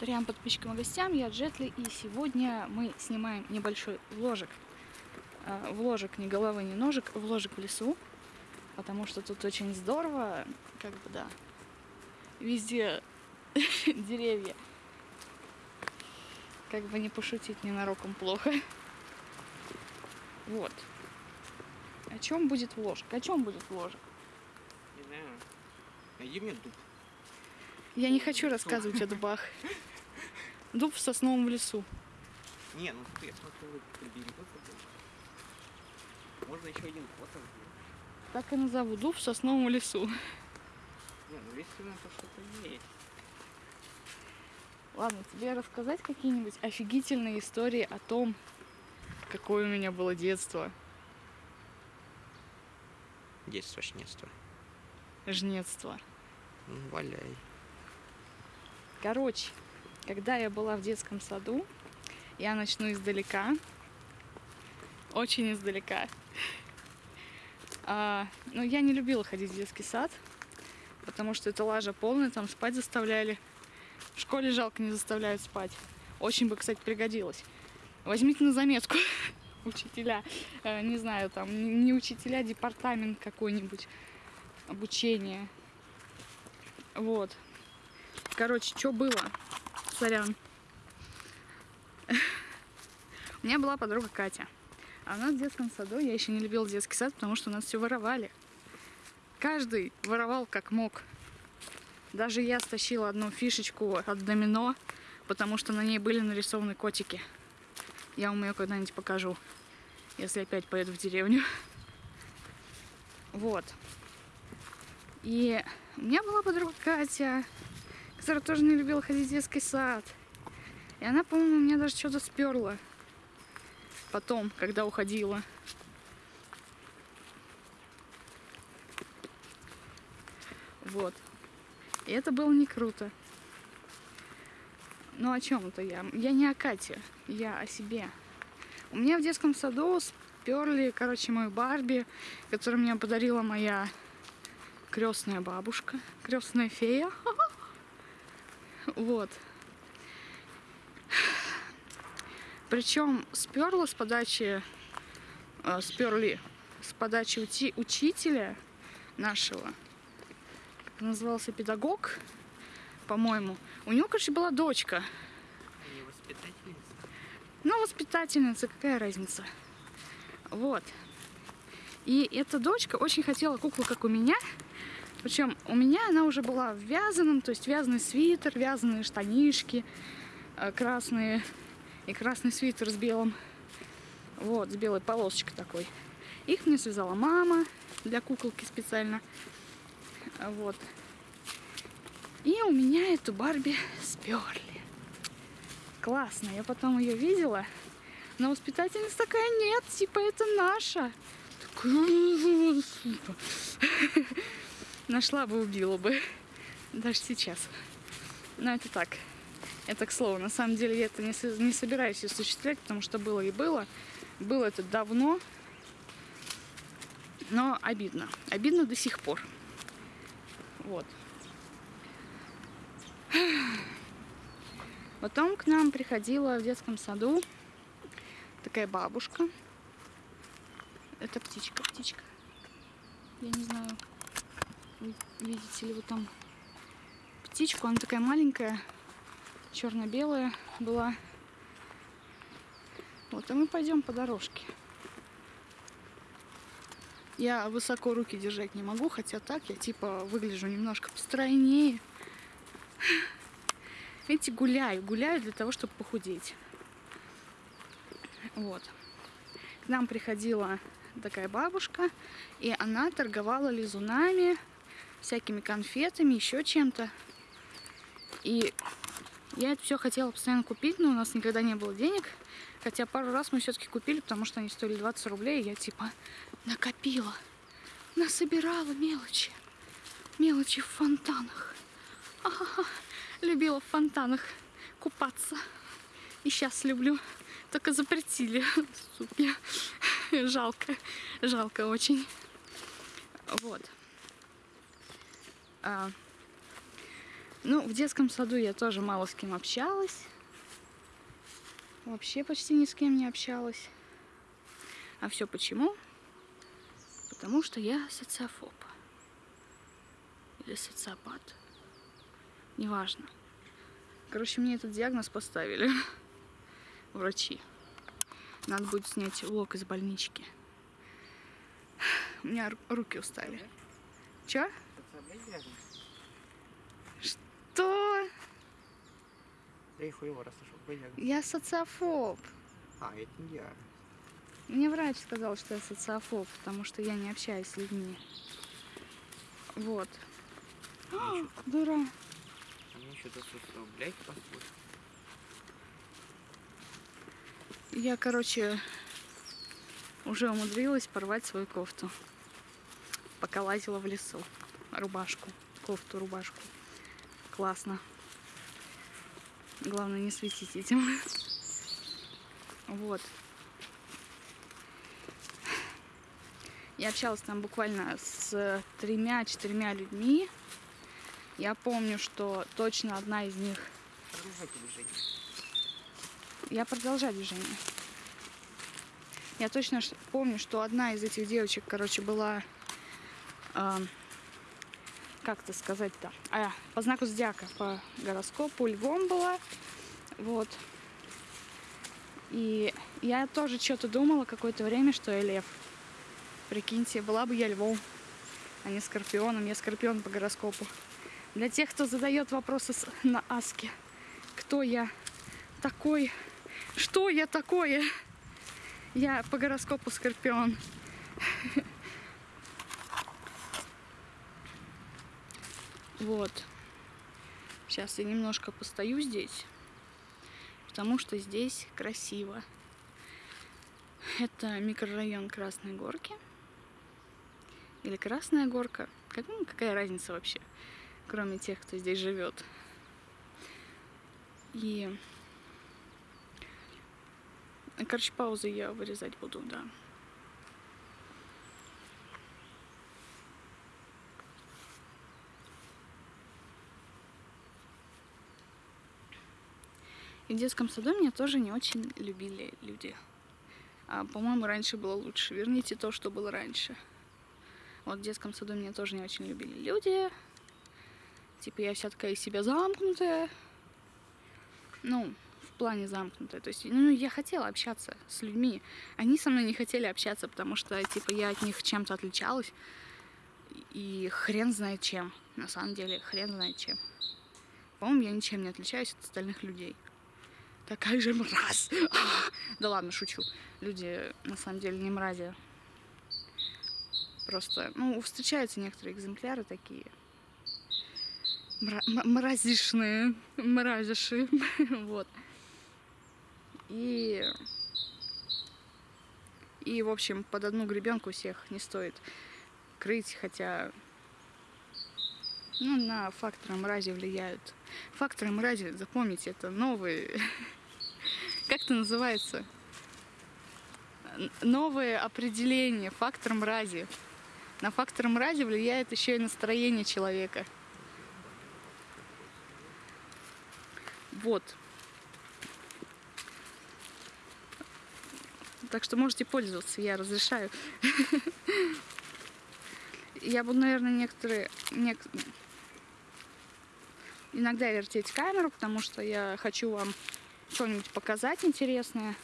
Тарьям подписчикам и гостям, я Джетли, и сегодня мы снимаем небольшой вложек. А, Вложек не головы, не ножек, вложек в лесу, потому что тут очень здорово, как бы, да, везде деревья. Как бы не пошутить ненароком плохо. Вот. О чем будет вложек? О чем будет вложек? Не знаю. Найди мне дуб. Я не хочу рассказывать о дубах. Дуб в сосновом лесу. Не, ну ты, я смотрю, прибери. Можно еще один фото сделать. Так и назову. Дуб в сосновом лесу. Не, ну если на то что-то есть. Ладно, тебе рассказать какие-нибудь офигительные истории о том, какое у меня было детство, Детство, шнетство. жнецство. Ну, валяй. Короче, когда я была в детском саду, я начну издалека, очень издалека. А, ну, я не любила ходить в детский сад, потому что это лажа полная, там спать заставляли. В школе жалко не заставляют спать. Очень бы, кстати, пригодилось. Возьмите на заметку, учителя, Э, не знаю, там, не учителя, департамент какой-нибудь, обучение. Вот. Короче, что было? Сорян. У меня была подруга Катя. А у нас в детском саду я еще не любила детский сад, потому что у нас все воровали. Каждый воровал как мог. Даже я стащила одну фишечку от домино, потому что на ней были нарисованы котики. Я вам ее когда-нибудь покажу, если опять поеду в деревню. Вот. И у меня была подруга Катя, которая тоже не любила ходить в детский сад. И она, по-моему, меня даже что-то сперла. Потом, когда уходила. Вот. И это было не круто. Ну о чем это я? Я не о Кате, я о себе. У меня в детском саду сперли, короче, мою Барби, которую мне подарила моя крестная бабушка, крестная фея. Вот. Причем сперла с подачи, э, сперли с подачи ути- учителя нашего, назывался педагог, по-моему. У него, короче, была дочка. Не воспитательница. Ну, воспитательница, какая разница. Вот. И эта дочка очень хотела куклу, как у меня. Причем у меня она уже была в вязаном, то есть вязаный свитер, вязаные штанишки э, красные и красный свитер с белым, вот, с белой полосочкой такой. Их мне связала мама для куколки специально, вот. И у меня эту Барби сперли. Классно, я потом ее видела, но воспитательница такая, нет, типа это наша. Такая. Нашла бы, убила бы. Даже сейчас. Но это так. Это к слову. На самом деле я это не, не собираюсь осуществлять, потому что было и было. Было это давно. Но обидно. Обидно до сих пор. Вот. Потом к нам приходила в детском саду такая бабушка. Это птичка, птичка. Я не знаю, видите ли вы там птичку. Она такая маленькая, черно-белая была. Вот, и мы пойдем по дорожке. Я высоко руки держать не могу, хотя так я типа выгляжу немножко постройнее. Видите, гуляю, гуляю для того, чтобы похудеть. Вот. К нам приходила такая бабушка, и она торговала лизунами, всякими конфетами, еще чем-то. И я это все хотела постоянно купить, но у нас никогда не было денег. Хотя пару раз мы все-таки купили, потому что они стоили 20 рублей, и я типа накопила, насобирала мелочи. Мелочи в фонтанах. Ахаха. Любила в фонтанах купаться. И сейчас люблю. Только запретили. Суки. Жалко. Жалко очень. Вот. А, Ну, в детском саду я тоже мало с кем общалась. Вообще почти ни с кем не общалась. А все почему? Потому что я социофоб. Или социопат. Неважно. Короче, мне этот диагноз поставили. Врачи. Надо будет снять влог из больнички. У меня ру- руки устали. Чё? Что? Да и хуево, раз нашел какой диагноз. Я социофоб. А, это не диагноз. Мне врач сказал, что я социофоб, потому что я не общаюсь с людьми. Вот. Ещё- Дура. а Мне еще до сутра, блядь, посмотрим. Я, короче, уже умудрилась порвать свою кофту. Пока лазила в лесу. Рубашку. Кофту, рубашку. Классно. Главное не светить этим. Вот. Я общалась там буквально с тремя-четырьмя людьми. Я помню, что точно одна из них... Продолжайте движение. Я продолжаю движение. Я точно помню, что одна из этих девочек, короче, была... ам, как это сказать-то? А, по знаку зодиака, по гороскопу львом была. Вот. И я тоже что-то думала какое-то время, что я лев. Прикиньте, была бы я львом, а не скорпионом. Я скорпион по гороскопу. Для тех, кто задает вопросы на Аске. Кто я такой? Что я такое? Я по гороскопу скорпион. Вот. Сейчас я немножко постою здесь, потому что здесь красиво. Это микрорайон Красной Горки. Или Красная Горка. Как, ну, какая разница вообще, кроме тех, кто здесь живет. И Короче, паузы я вырезать буду, да. И в детском саду меня тоже не очень любили люди. А, по-моему, раньше было лучше. Верните то, что было раньше. Вот в детском саду меня тоже не очень любили люди. Типа я вся такая из себя замкнутая. Ну, в плане замкнутая. То есть, ну, я хотела общаться с людьми. Они со мной не хотели общаться, потому что, типа, я от них чем-то отличалась. И хрен знает чем. На самом деле, хрен знает чем. По-моему, я ничем не отличаюсь от остальных людей. Такая же мразь. Да ладно, шучу. Люди, на самом деле, не мрази. Просто, ну, встречаются некоторые экземпляры такие. Мра- мразишные. Мразиши. Вот. И... И, в общем, под одну гребенку всех не стоит крыть, хотя ну, на факторы мрази влияют. Факторы мрази, запомните, это новые... Как это называется? Новое определение фактор мрази. На фактор мрази влияет еще и настроение человека. Вот. Так что можете пользоваться, я разрешаю. Я буду, наверное, некоторые... нек- Иногда вертеть камеру, потому что я хочу вам что-нибудь показать интересное.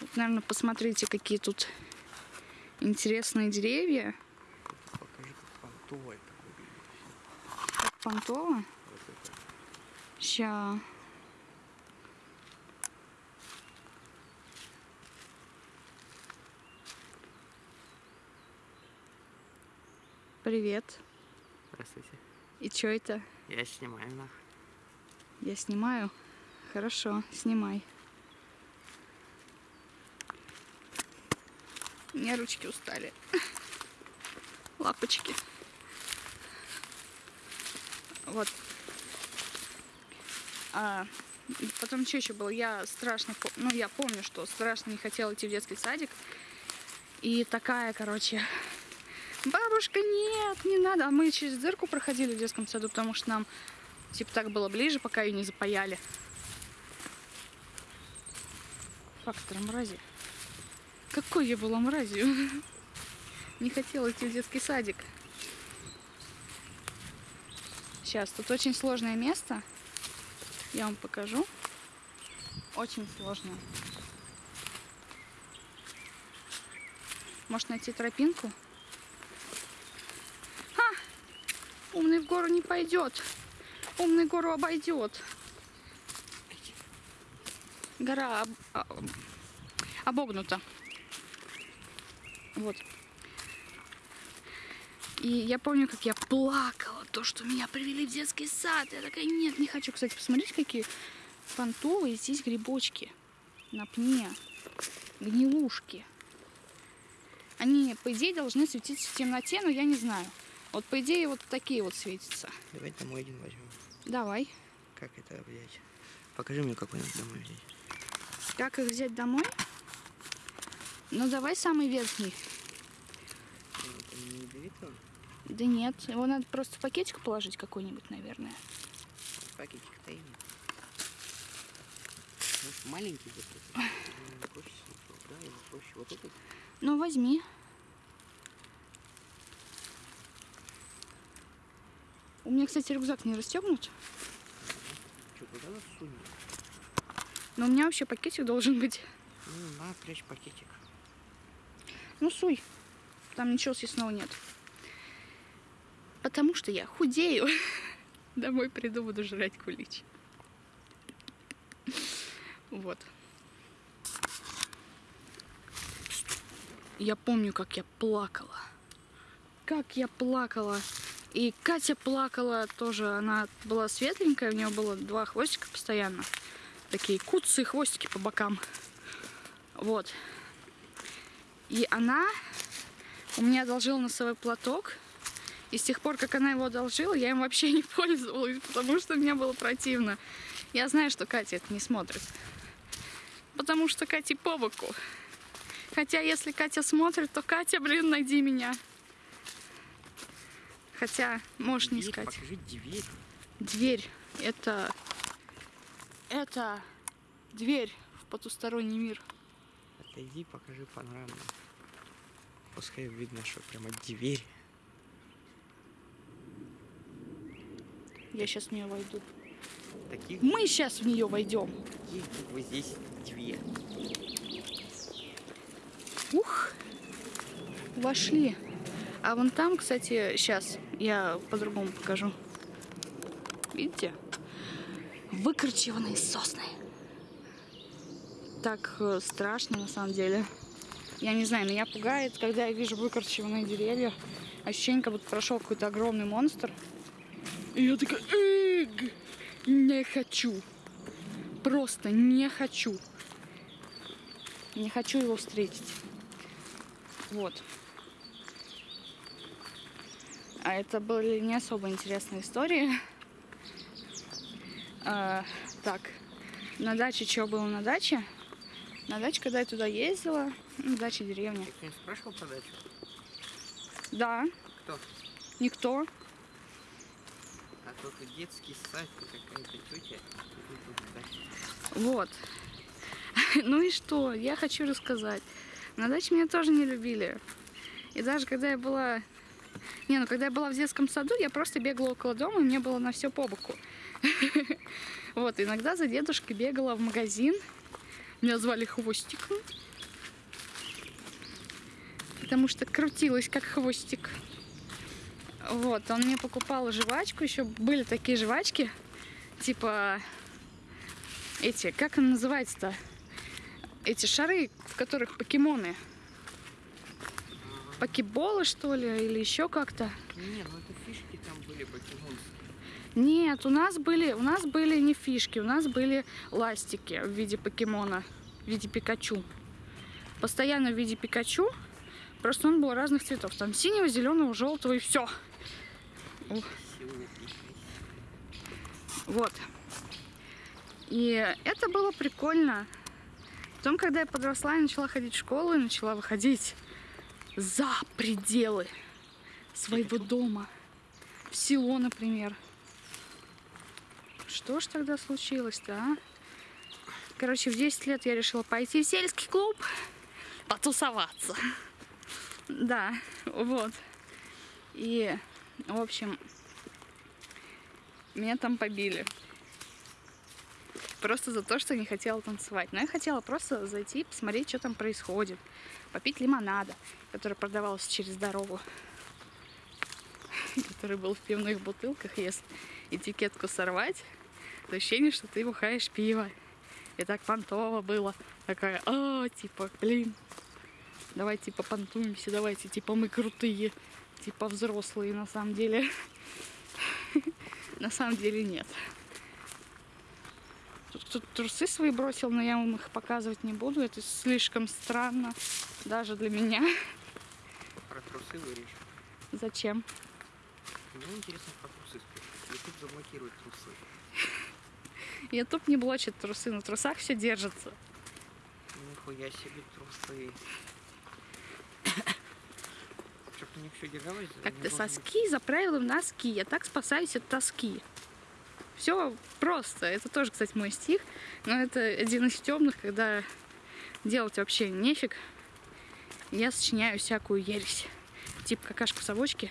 Вот, наверное, посмотрите, какие тут интересные деревья. Покажи, как понтовый такой выглядит. Как понтово. Вот это. Ща. Привет. Здравствуйте. И чё это? Я снимаю нах. Я снимаю? Хорошо, снимай. У меня ручки устали. Лапочки. Вот. А, потом что еще было? Я страшно, ну я помню, что страшно не хотела идти в детский садик. И такая, короче, бабушка, нет, не надо. А мы через дырку проходили в детском саду, потому что нам Типа так было ближе, пока ее не запаяли. Фактор мрази. Какой я была мразью. Не хотела идти в детский садик. Сейчас, тут очень сложное место. Я вам покажу. Очень сложно. Может найти тропинку? Ха! Умный в гору не пойдет. Умный гору обойдет. Гора об- а- обогнута. Вот. И я помню, как я плакала, то, что меня привели в детский сад. Я такая, нет, не хочу. Кстати, посмотрите, какие фантовые здесь грибочки на пне. Гнилушки. Они, по идее, должны светиться в темноте, но я не знаю. Вот, по идее, вот такие вот светятся. Давай домой один возьмем. Давай. Как это взять? Покажи мне, какой домой взять. Как их взять домой? Ну, давай самый верхний. Ну? Да нет, его надо просто в пакетик положить какой-нибудь, наверное. Пакетик-то именно. Может, маленький вот этот? Ну, проще Да, его проще. Вот этот? Ну, возьми. У меня, кстати, рюкзак не расстегнут, Что, куда нас сунем? Но у меня вообще пакетик должен быть. Ну, на, прячь пакетик. Ну, суй. Там ничего съестного нет. Потому что я худею. Домой приду, буду жрать кулич. Вот. Я помню, как я плакала. Как я плакала. И Катя плакала тоже. Она была светленькая, у нее было два хвостика постоянно. Такие куцы хвостики по бокам. Вот. И она у меня одолжила носовой платок. И с тех пор, как она его одолжила, я им вообще не пользовалась, потому что мне было противно. Я знаю, что Катя это не смотрит. Потому что Кате по боку. Хотя, если Катя смотрит, то Катя, блин, найди меня. Хотя, можешь не Дверь, искать. Покажи дверь. Дверь. Это... Это дверь в потусторонний мир. Отойди, покажи панораму. Пускай видно, что прямо дверь. Я сейчас в нее войду. Таких, Мы сейчас в нее войдем. таких букв здесь две. Ух, вошли. А вон там, кстати, сейчас я по-другому покажу. Видите? Выкорчеванные сосны. Так э, страшно на самом деле. Я не знаю, меня пугает, когда я вижу выкорчеванные деревья. Ощущение, как будто прошел какой-то огромный монстр. И я такая, «Эг, не хочу. Просто не хочу. Не хочу его встретить. Вот. А это были не особо интересные истории. А, так, на даче что было на даче? На даче, когда я туда ездила, ну, дача деревня. Ты кто-нибудь спрашивал про дачу? Да, Кто? никто. А только детский сад какая-то тетя. Вот. Ну и что? Я хочу рассказать. На даче меня тоже не любили. И даже когда я была... Не, ну когда я была в детском саду, я просто бегала около дома, и мне было на все по боку. Вот, иногда за дедушкой бегала в магазин. Меня звали Хвостиком. Потому что крутилась как хвостик. Вот, он мне покупал жвачку. Еще были такие жвачки. Типа эти, как он называется-то? Эти шары, в которых покемоны. Покеболы, что ли, или еще как-то. Не, ну это фишки там были покемонские. Нет, у нас были, у нас были не фишки, у нас были ластики в виде покемона, в виде Пикачу. Постоянно в виде Пикачу, просто он был разных цветов. Там синего, зеленого, желтого и все. Вот. И это было прикольно. Потом, когда я подросла, я начала ходить в школу и начала выходить за пределы своего дома. В село, например. Что ж тогда случилось-то, а? Короче, в 10 лет я решила пойти в сельский клуб, потусоваться. Да, вот. И, в общем, меня там побили. Просто за то, что не хотела танцевать. Но я хотела просто зайти, посмотреть, что там происходит. Попить лимонада, который продавался через дорогу. Который был в пивных бутылках. Если этикетку сорвать, ощущение, что ты бухаешь пиво. И так понтово было. Такая, а, типа, блин, давайте типа понтуемся, давайте, типа, мы крутые, типа, взрослые на самом деле. На самом деле нет. Тут кто-то трусы свои бросил, но я вам их показывать не буду. Это слишком странно даже для меня. Про трусы вырежь. Зачем? Мне интересно про трусы. Ютуб заблокирует трусы. Ютуб не блочит трусы, на трусах все держится. Нихуя себе трусы. Чтоб у них все держалось. Как они ты должны- соски заправила в носки. Я так спасаюсь от тоски. Все просто. Это тоже, кстати, мой стих. Но это один из темных, когда делать вообще нефиг. Я сочиняю всякую ересь. Типа какашка в совочке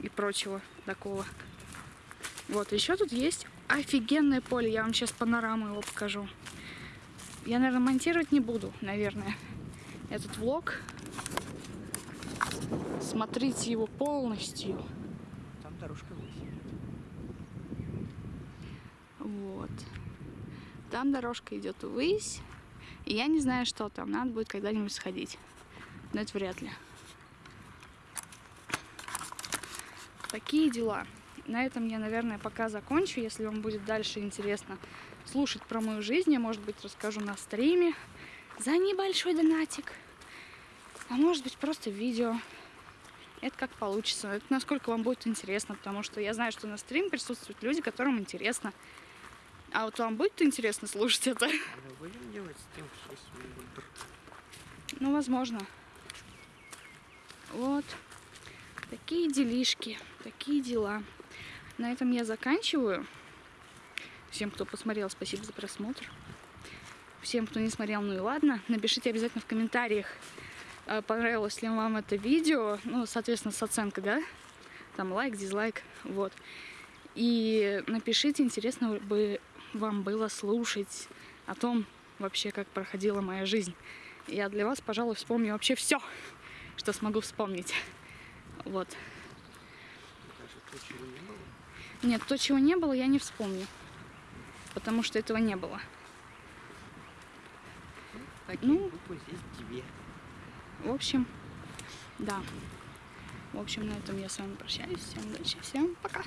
и прочего такого. Вот, еще тут есть офигенное поле. Я вам сейчас панораму его покажу. Я, наверное, монтировать не буду, наверное, этот влог. Смотрите его полностью. Там дорожка высит. Вот. Там дорожка идет ввысь. И я не знаю, что там. Надо будет когда-нибудь сходить. Но это вряд ли. Такие дела. На этом я, наверное, пока закончу. Если вам будет дальше интересно слушать про мою жизнь, я, может быть, расскажу на стриме за небольшой донатик. А может быть, просто видео. Это как получится. Это насколько вам будет интересно, потому что я знаю, что на стрим присутствуют люди, которым интересно. А вот вам будет интересно слушать это? Мы будем делать с тем, что есть выбор. Ну, возможно. Вот. Такие делишки, такие дела. На этом я заканчиваю. Всем, кто посмотрел, спасибо за просмотр. Всем, кто не смотрел, ну и ладно. Напишите обязательно в комментариях, э, понравилось ли вам это видео. Ну, соответственно, с оценкой, да? Там лайк, дизлайк, вот. И напишите, интересно бы вам было слушать о том вообще, как проходила моя жизнь. Я для вас, пожалуй, вспомню вообще все, что смогу вспомнить. Вот. Нет, то, чего не было, я не вспомню. Потому что этого не было. Такие Ну. здесь две. В общем, да. В общем, на этом я с вами прощаюсь. Всем удачи, всем пока.